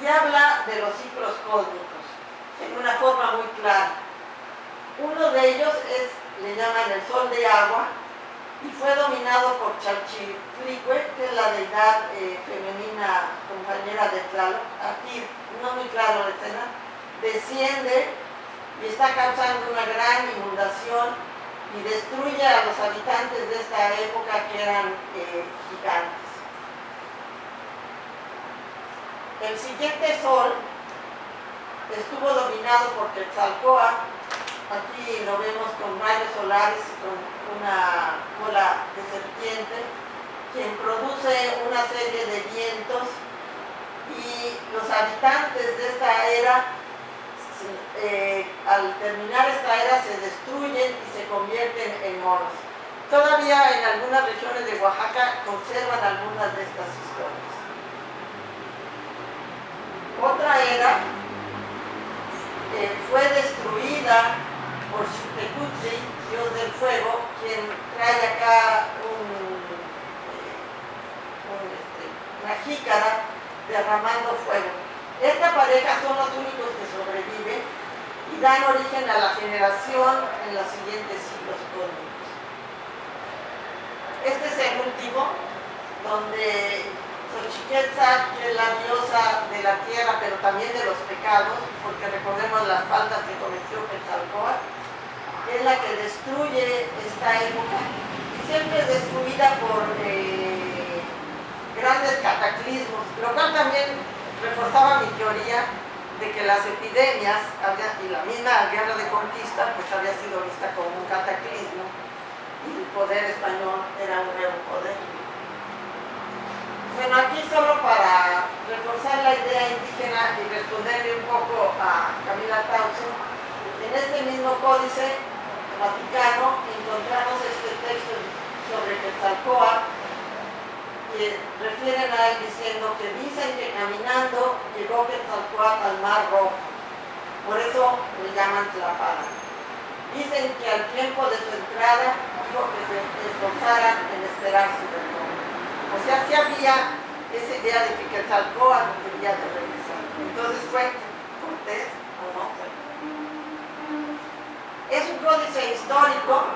y habla de los ciclos cósmicos en una forma muy clara. Uno de ellos es, le llaman el sol de agua, y fue dominado por Chalchiflicue, que es la deidad eh, femenina compañera de Tlaloc. Aquí, no muy claro la escena, desciende y está causando una gran inundación y destruye a los habitantes de esta época que eran eh, gigantes. El siguiente sol estuvo dominado por Quetzalcoatl, aquí lo vemos con rayos solares y con una cola de serpiente, quien produce una serie de vientos y los habitantes de esta era, eh, al terminar esta era, se destruyen y se convierten en monos. Todavía en algunas regiones de Oaxaca conservan algunas de estas historias. Otra era eh, fue destruida por Xutecutli, dios del fuego, quien trae acá eh, este, una jícara derramando fuego. Esta pareja son los únicos que sobreviven y dan origen a la generación en los siguientes siglos cósmicos. Este es el último, donde Xochiquetzal, que es la diosa de la tierra, pero también de los pecados, porque recordemos las faltas que cometió Quetzalcóatl, es la que destruye esta época y siempre es destruida por eh, grandes cataclismos, lo cual también reforzaba mi teoría de que las epidemias y la misma guerra de conquista pues había sido vista como un cataclismo y el poder español era un nuevo poder. Bueno, aquí solo para reforzar la idea indígena y responderle un poco a Camila Tausen, en este mismo códice vaticano encontramos este texto sobre Quetzalcoatl que refieren a él diciendo que dicen que caminando llegó Quetzalcoatl al Mar Rojo, por eso le llaman Tlapala. Dicen que al tiempo de su entrada dijo que se esforzaran en esperar su retorno. O sea, sí había esa idea de que Quetzalcóatl quería de regresar. Entonces fue Cortés o no fue. Es un códice histórico.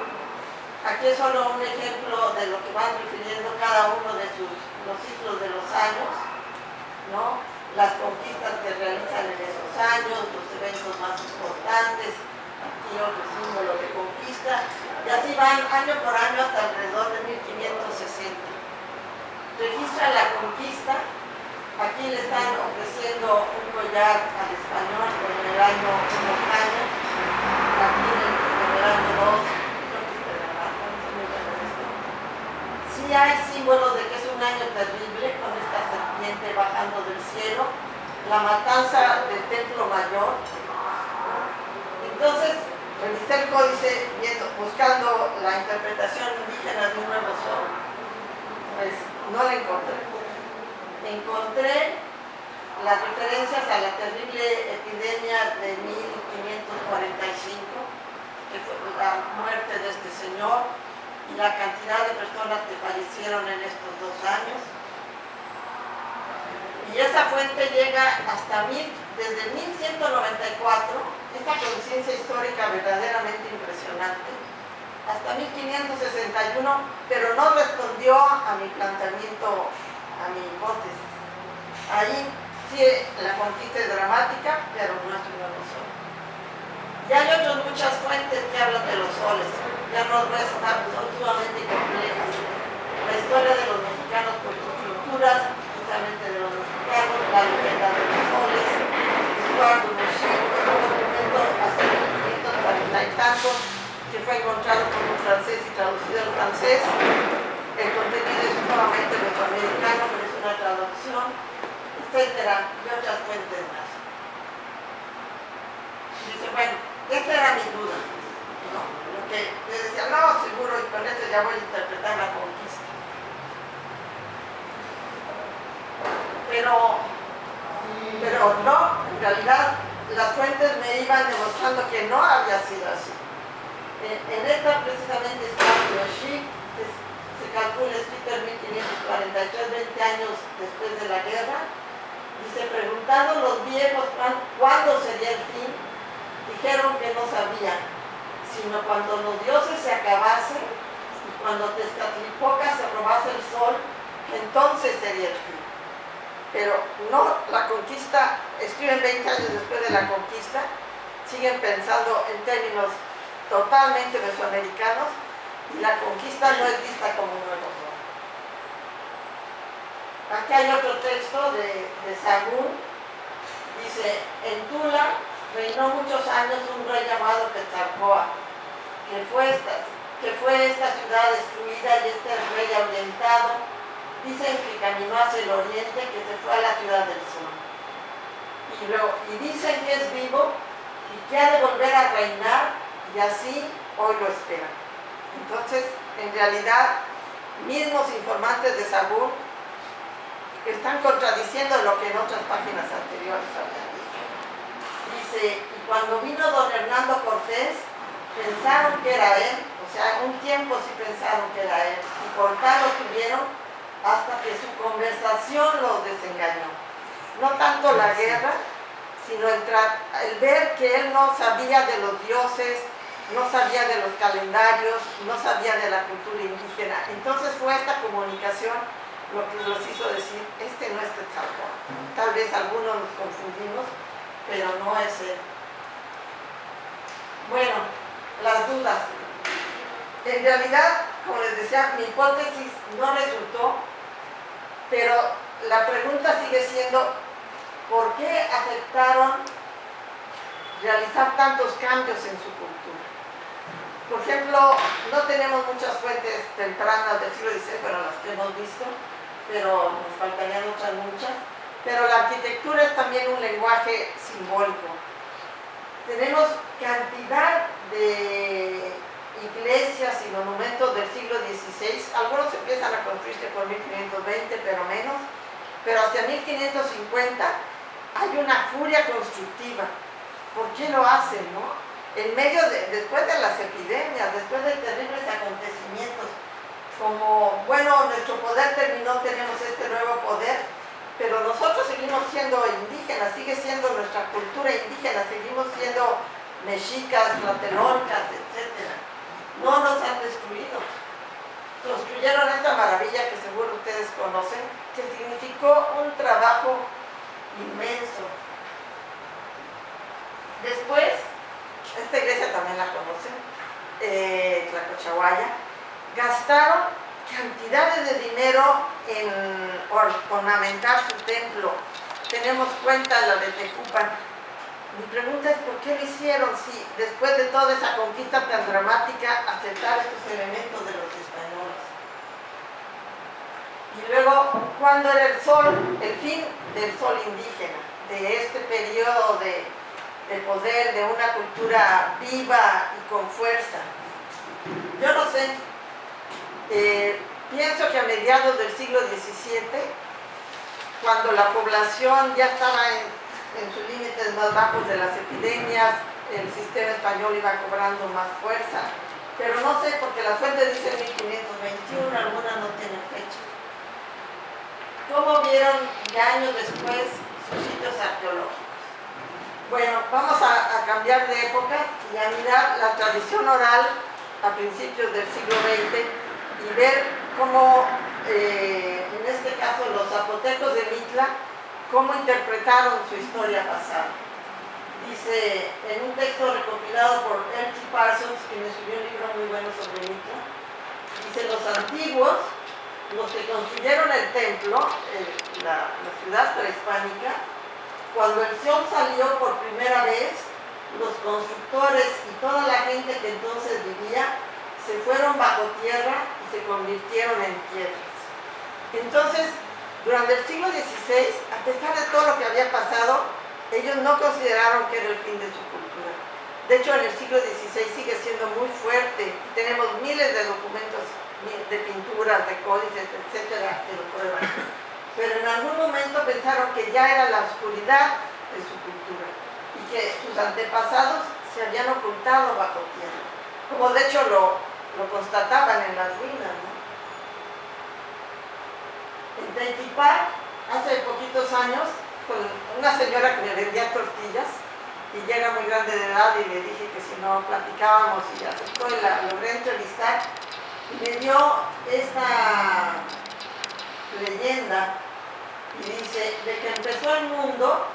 Aquí es solo un ejemplo de lo que van refiriendo cada uno de sus, los ciclos de los años, ¿no? las conquistas que realizan en esos años, los eventos más importantes, aquí otro símbolo de conquista, y así van año por año hasta alrededor de 1560 registra la conquista. Aquí le están ofreciendo un collar al español en el año 1 año, aquí en el, año 2, Sí hay símbolos de que es un año terrible con esta serpiente bajando del cielo, la matanza del templo mayor. Entonces, revisé el códice buscando la interpretación indígena de un nuevo sol. Pues, no la encontré. Encontré las referencias a la terrible epidemia de 1545, que fue la muerte de este señor y la cantidad de personas que fallecieron en estos dos años. Y esa fuente llega hasta desde 1194, esta conciencia histórica verdaderamente impresionante, hasta 1561, pero no respondió a mi planteamiento, a mi hipótesis. Ahí sí la conquista es dramática, pero no es una razón. Y hay otras muchas fuentes que hablan de los soles, ya no son sumamente complejas. La historia de los mexicanos por sus culturas, justamente de los mexicanos, la leyenda de los soles, Eduardo Machín, un documento hace 1540 y tantos, que fue encontrado por un francés y traducido al francés. El contenido es nuevamente americano, pero es una traducción, etcétera, y otras fuentes más. dice, bueno, esta era mi duda. Lo que le decía, no, seguro, y con esto ya voy a interpretar la conquista. Pero, pero no, en realidad las fuentes me iban demostrando que no había sido así en esta precisamente está Yoshi, se calcula escrito en 1543, 20 años después de la guerra, dice, preguntado sepan cuándo sería el fin, dijeron que no sabían, sino cuando los dioses se acabasen y cuando Tezcatlipoca se robase el sol, entonces sería el fin. Pero no, la conquista, escriben 20 años después de la conquista, siguen pensando en términos totalmente mesoamericanos y la conquista no es vista como un nuevo sol. Aquí hay otro texto de, de Sagún, dice, en Tula reinó muchos años un rey llamado Quetzalcoatl, que fue esta, ciudad destruida y este rey ahuyentado, dicen que caminó hacia el oriente, que se fue a la ciudad del sur. Y, y dicen que es vivo y que ha de volver a reinar y así hoy lo esperan. Entonces, en realidad, mismos informantes de Sagún están contradiciendo lo que en otras páginas anteriores habían dicho. Dice, y cuando vino don Hernando Cortés, pensaron que era él, o sea, un tiempo sí pensaron que era él, y por tal lo tuvieron hasta que su conversación los desengañó. No tanto la guerra, sino el, el ver que él no sabía de los dioses, no sabía de los calendarios, no sabía de la cultura indígena. Entonces fue esta comunicación lo que nos hizo decir, este no es Quetzalcóatl. Tal vez algunos nos confundimos, pero no es él. Bueno, las dudas. En realidad, como les decía, mi hipótesis no resultó, pero la pregunta sigue siendo, ¿por qué aceptaron realizar tantos cambios en su cultura? Por ejemplo, no tenemos muchas fuentes tempranas del siglo XVI, pero las que hemos visto, pero nos faltarían otras muchas. Pero la arquitectura es también un lenguaje simbólico. Tenemos cantidad de iglesias y monumentos del siglo XVI. Algunos empiezan a construirse por 1520, pero menos. Pero hacia 1550 hay una furia constructiva. ¿Por qué lo hacen, no? En medio de, después de las epidemias, después de terribles acontecimientos, como, bueno, nuestro poder terminó, tenemos este nuevo poder, pero nosotros seguimos siendo indígenas, sigue siendo nuestra cultura indígena, seguimos siendo mexicas, tlatelolcas, etc. No nos han destruido. Construyeron esta maravilla que seguro ustedes conocen, que significó un trabajo inmenso. Después, esta iglesia también la conocen, eh, Tlacochahuaya, gastaron cantidades de dinero en ornamentar su templo. Tenemos cuenta la de Tecupan. Mi pregunta es por qué lo hicieron si después de toda esa conquista tan dramática aceptar estos elementos de los españoles. Y luego, ¿cuándo era el sol? El fin del sol indígena, de este periodo de, de poder, de una cultura viva y con fuerza. Yo no sé, eh, pienso que a mediados del siglo XVII, cuando la población ya estaba en, sus límites más bajos de las epidemias, el sistema español iba cobrando más fuerza, pero no sé, porque las fuentes dicen 1521, algunas no tienen fecha. ¿Cómo vieron ya años después sus sitios arqueológicos? Bueno, vamos a, cambiar de época y a mirar la tradición oral a principios del siglo XX y ver cómo, eh, en este caso, los zapotecos de Mitla, cómo interpretaron su historia pasada. Dice, en un texto recopilado por M.T. Parsons, que me escribió un libro muy bueno sobre Mitla, dice, los antiguos, los que construyeron el templo, la, la ciudad prehispánica, cuando el sol salió por primera vez, los constructores y toda la gente que entonces vivía se fueron bajo tierra y se convirtieron en piedras. Entonces, durante el siglo XVI, a pesar de todo lo que había pasado, ellos no consideraron que era el fin de su cultura. De hecho, en el siglo XVI sigue siendo muy fuerte. Tenemos miles de documentos de pinturas, de códices, etcétera, que lo prueban. Pero en algún momento pensaron que ya era la oscuridad de su cultura y que sus antepasados se habían ocultado bajo tierra. Como de hecho lo, lo constataban en las ruinas. En Teitipá, hace poquitos años, con una señora que me vendía tortillas y ya era muy grande de edad y le dije que si no platicábamos y aceptó y la logré entrevistar y me dio esta leyenda y dice de que empezó el mundo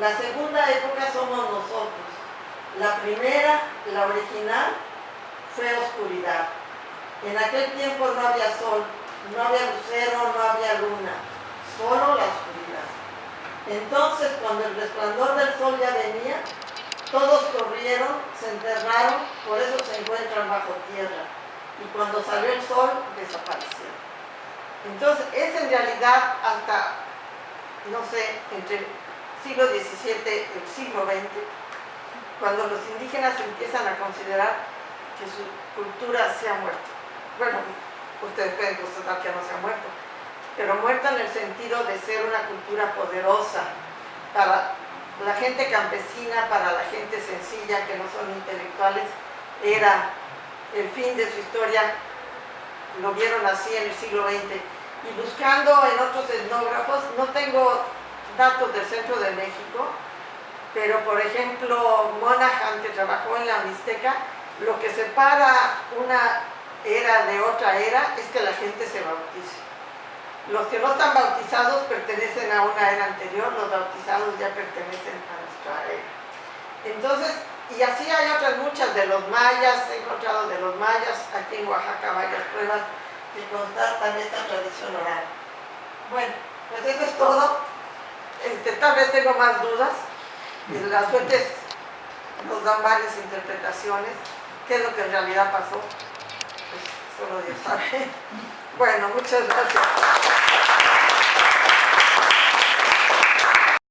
la segunda época somos nosotros la primera, la original fue oscuridad en aquel tiempo no había sol no había lucero, no había luna solo la oscuridad entonces, cuando el resplandor del sol ya venía, todos corrieron, se enterraron, por eso se encuentran bajo tierra. Y cuando salió el sol, desaparecieron. Entonces, es en realidad hasta, no sé, entre el siglo XVII y el siglo XX, cuando los indígenas empiezan a considerar que su cultura se ha muerto. Bueno, ustedes pueden constatar que no se ha muerto, pero muerta en el sentido de ser una cultura poderosa para la gente campesina, para la gente sencilla que no son intelectuales, era el fin de su historia, lo vieron así en el siglo XX. Y buscando en otros etnógrafos, no tengo datos del centro de México, pero por ejemplo Monaghan, que trabajó en la Mixteca, lo que separa una era de otra era es que la gente se bautice. Los que no están bautizados pertenecen a una era anterior, los bautizados ya pertenecen a nuestra era. Entonces, y así hay otras muchas de los mayas, he encontrado de los mayas, aquí en Oaxaca varias pruebas que constatan esta tradición oral. Bueno, pues eso es todo. Este, tal vez tengo más dudas. Las fuentes nos dan varias interpretaciones. ¿Qué es lo que en realidad pasó? Pues solo Dios sabe. Bueno, muchas gracias.